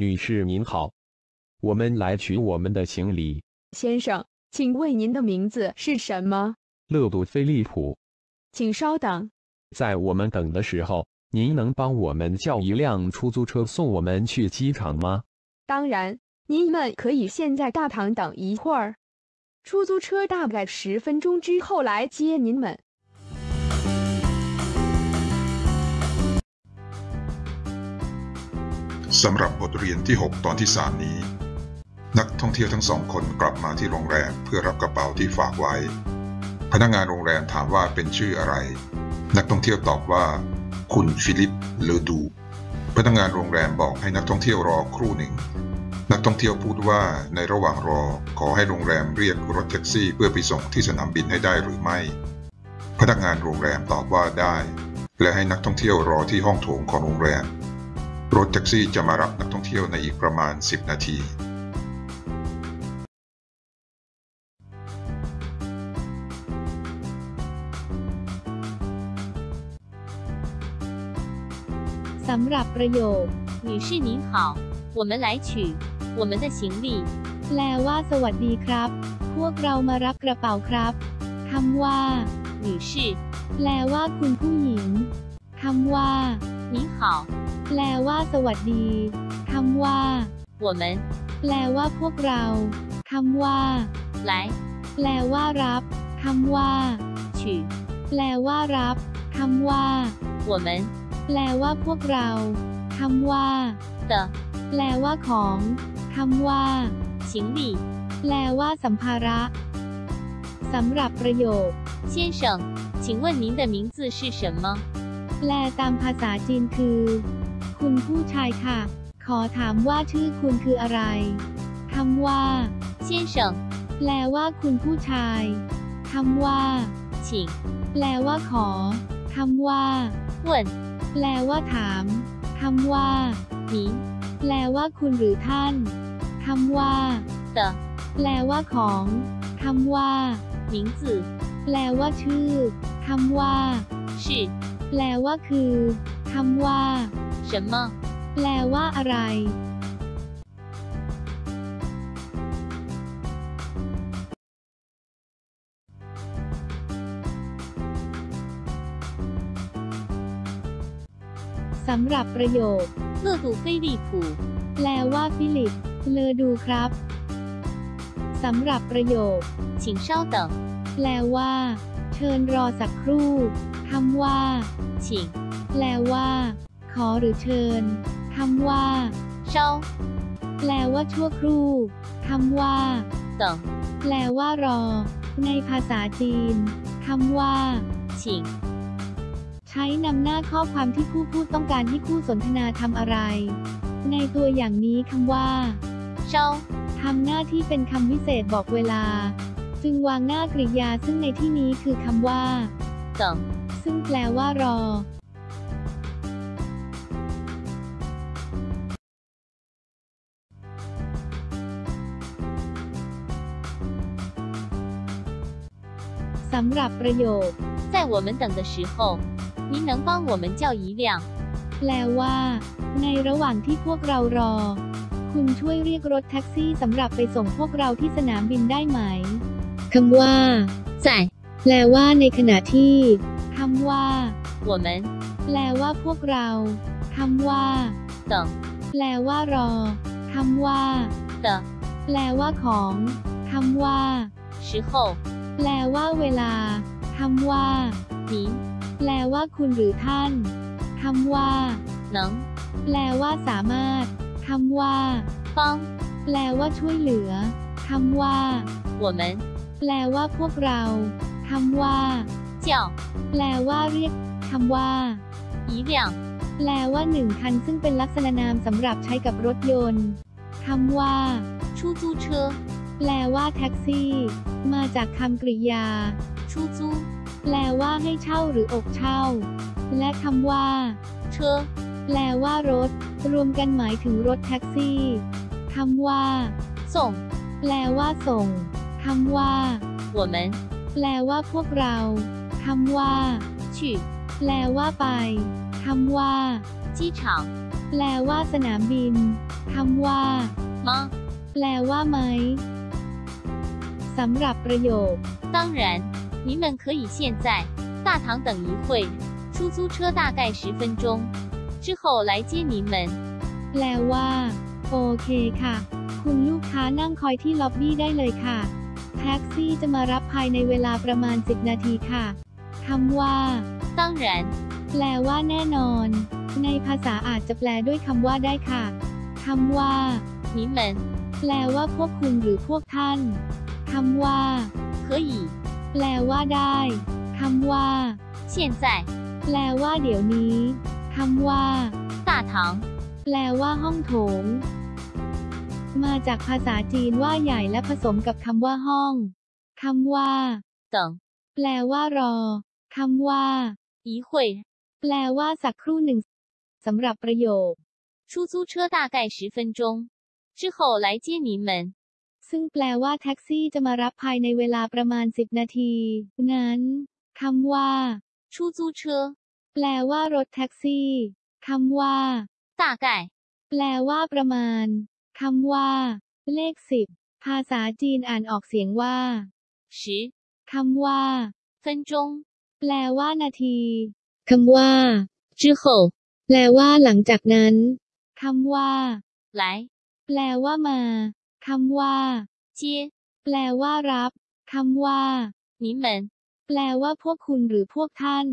女士您好，我们来取我们的行李。先生，请问您的名字是什么？勒杜菲利普，请稍等。在我们等的时候，您能帮我们叫一辆出租车送我们去机场吗？当然，您们可以先在大堂等一会儿，出租车大概十分钟之后来接您们。 สำหรับบทเรียนที่ 6 ตอนที่ 3 นี้ นักท่องเที่ยวทั้งสองคนกลับมาที่โรงแรมเพื่อรับกระเป๋าที่ฝากไว้ พนักงานโรงแรมถามว่าเป็นชื่ออะไร นักท่องเที่ยวตอบว่า คุณฟิลิปเลอดูพนักงานโรงแรมบอกให้นักท่องเที่ยวรอครู่หนึ่ง นักท่องเที่ยวพูดว่าในระหว่างรอขอให้โรงแรมเรียกรถแท็กซี่เพื่อไปส่งที่สนามบินให้ได้หรือไม่ พนักงานโรงแรมตอบว่าได้ และให้นักท่องเที่ยวรอที่ห้องโถงของโรงแรม รถแท็กซี่จะมารับนักท่องเที่ยวในอีกประมาณ 10 นาที สำหรับประโยค 女士您好，我们来取我们的行李。 แปลว่าสวัสดีครับ พวกเรามารับกระเป๋าครับคำว่า 女士 แปลว่าคุณผู้หญิงคำว่า 您好， แปลว่าสวัสดีคำว่า 我们 แปลว่าพวกเราคำว่า 来 แปลว่ารับคำว่า 取 แปลว่ารับคำว่า 我们 แปลว่าพวกเราคำว่า 的 แปลว่าของคำว่า 行李。 แปลว่าสัมภาระสำหรับประโยค 先生，请问您的名字是什么？ แปลตามภาษาจีนคือ คุณผู้ชายค่ะ ขอถามว่าชื่อคุณคืออะไรคำว่าเชี่ยเฉิงแปลว่าคุณผู้ชายคำว่าชิงแปลว่าขอคำว่าเวนแปลว่าถามคำว่าหนีแปลว่าคุณหรือท่านคำว่าเตแปลว่าของคำว่าหนิงจือแปลว่าชื่อคำว่าชื่แปลว่าคือคำว่า 什么？ แปลว่าอะไร สำหรับประโยค 勒杜菲利普， แปลว่าฟิลิป เลอดูครับ สำหรับประโยค 请稍等， แปลว่า เชิญรอสักครู่คำว่า 请 แปลว่า ขอหรือเชิญคำว่า 稍 แปลว่าชั่วครู่คำว่าต่อแปลว่ารอ ในภาษาจีนคำว่าชิงใช้นำหน้าข้อความที่ผู้พูดต้องการให้คู่สนทนาทำอะไร ในตัวอย่างนี้คำว่าเช่าทำหน้าที่เป็นคำวิเศษบอกเวลา จึงวางหน้ากริยาซึ่งในที่นี้คือคำว่าต่อซึ่งแปลว่ารอ สำหรับประโยค 在我们等的时候，您能帮我们叫一辆 แปลว่า ในระหว่างที่พวกเรารอ คุณช่วยเรียกรถแท็กซี่สำหรับไปส่งพวกเราที่สนามบินได้ไหมคำว่า 在 แปลว่าในขณะที่คำว่า 我们 แปลว่าพวกเราคำว่า 等 แปลว่ารอคำว่า 的 แปลว่าของคำว่า 时候， แปลว่าเวลาคำว่าปีแปลว่าคุณหรือท่านคำว่าหนังแปลว่าสามารถคำว่าป้องแปลว่าช่วยเหลือคำว่า我们แปลว่าพวกเราคำว่าเจ้าแปลว่าเรียกคำว่าอีเดียแปลว่าหนึ่งคันซึ่งเป็นลักษณะนามสำหรับใช้กับรถยนต์คำว่าชูจูเชอ แปลว่าแท็กซี่ มาจากคำกริยา 出租 แปลว่าให้เช่าหรืออกเช่า และคำว่า 车， แปลว่ารถ รวมกันหมายถึงรถแท็กซี่คำว่า 送 แปลว่าส่งคำว่า 我们 แปลว่าพวกเราคำว่า 去 แปลว่าไปคำว่า 机场， แ แปลว่าสนามบิน คำว่า 吗？ แปลว่าไหม สำหรับประโยค 当然，你们可以现在大堂等一会，出租车大概十分钟之后来接你们。 แปลว่า โอเคค่ะ คุณลูกค้านั่งคอยที่ล็อบบี้ได้เลยค่ะ แท็กซี่จะมารับภายในเวลาประมาณ 10 นาทีค่ะ คำว่า 当然， แปลว่าแน่นอน ในภาษาอาจจะแปลด้วยคำว่าได้ค่ะ คำว่า 你们 แปลว่าพวกคุณหรือพวกท่าน คำว่า 可以 แปลว่าได้ คำว่า 现在 แปลว่าเดี๋ยวนี้ คำว่า 大堂 แปลว่าห้องโถง มาจากภาษาจีนว่าใหญ่และผสมกับคำว่าห้อง คำว่า 等 แปลว่ารอ คำว่า 一会， แปลว่าสักครู่หนึ่งสำหรับประโยค 出租车大概十分钟之后来接你们。 ซึ่งแปลว่าแท็กซี่จะมารับภายในเวลาประมาณ 10 นาที นั้นคำว่าชูจูเชอแปลว่ารถแท็กซี่คำว่าตาไก่แปลว่าประมาณคำว่า เลขสิบภาษาจีนอ่านออกเสียงว่าชิคำว่าเฟินจงแปลว่านาทีคำว่าจื้อโแปลว่าหลังจากนั้นคำว่าไหลแปลว่ามา คำว่าเจียแปลว่ารับ คำว่านิมันแปลว่าพวกคุณหรือพวกท่าน